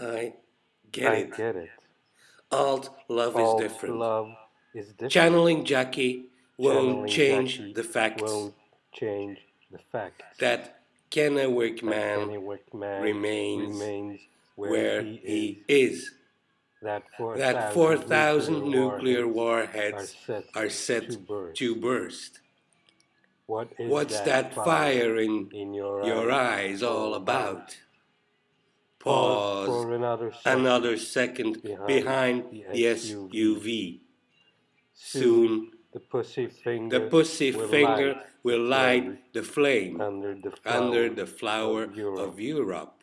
I get I it. get it. Alt love is different. love is different. Channeling Jackie won't Channeling change Jackie the facts Won't change the fact that Kennewick that man Kennewick man remains remains where, where he, he is. is. That 4,000 That 4,000 nuclear warheads warheads are set, are set to burst. to burst. What is What's that fire in in your, your eyes eyes all about? Pause for another second. another second behind behind the the SUV. SUV. Soon the pussy finger the pussy will finger light will light the flame under the flower, under the flower of Europe. of Europe.